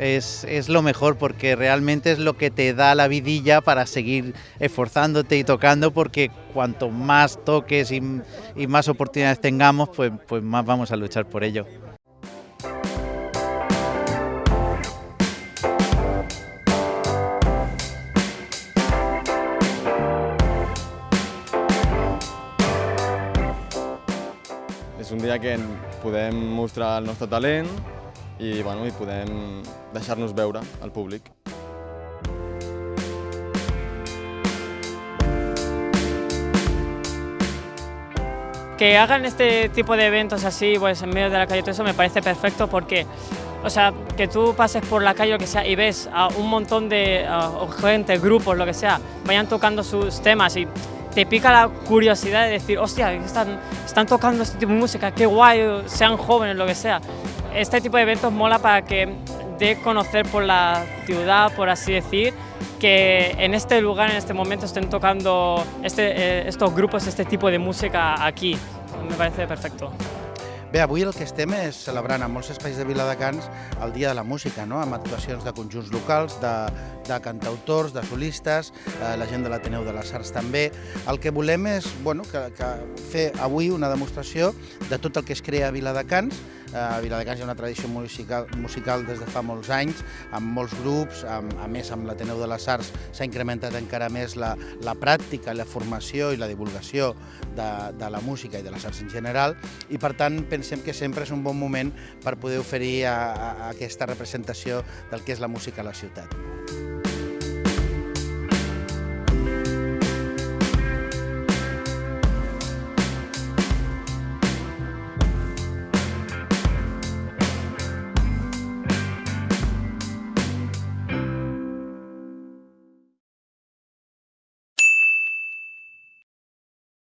es, es, lo mejor porque realmente es lo que te da la vidilla para seguir esforzándote y tocando porque cuanto más toques y, y más oportunidades tengamos, pues, pues más vamos a luchar por ello. És un dia que podem mostrar el nostre talent i, bueno, i podem deixar-nos veure al públic. Que hagan este tipo de eventos así, pues en medio de la calle, todo eso me parece perfecto porque, o sea, que tú pases por la calle o lo que sea y ves a un montón de uh, gente, grupos, lo que sea, vayan tocando sus temas y te pica la curiosidad de decir, hostia, están, están tocando este tipo de música, qué guay, sean jóvenes, lo que sea. Este tipo de eventos mola para que dé conocer por la ciudad, por así decir, que en este lugar, en este momento, estén tocando este, eh, estos grupos, este tipo de música aquí. Me parece perfecto. Bé, avui el que estem és celebrant a molts espais de Viladecans el Dia de la Música, no? amb actuacions de conjunts locals, de, de cantautors, de solistes, eh, la gent de l'Ateneu de les Arts també. El que volem és bueno, que, que fer avui una demostració de tot el que es crea a Viladecans, a Viladecans hi ha una tradició musical, musical des de fa molts anys, amb molts grups, amb, a més amb l'Ateneu de les Arts s'ha incrementat encara més la, la pràctica, la formació i la divulgació de, de la música i de les arts en general i per tant pensem que sempre és un bon moment per poder oferir a, a aquesta representació del que és la música a la ciutat.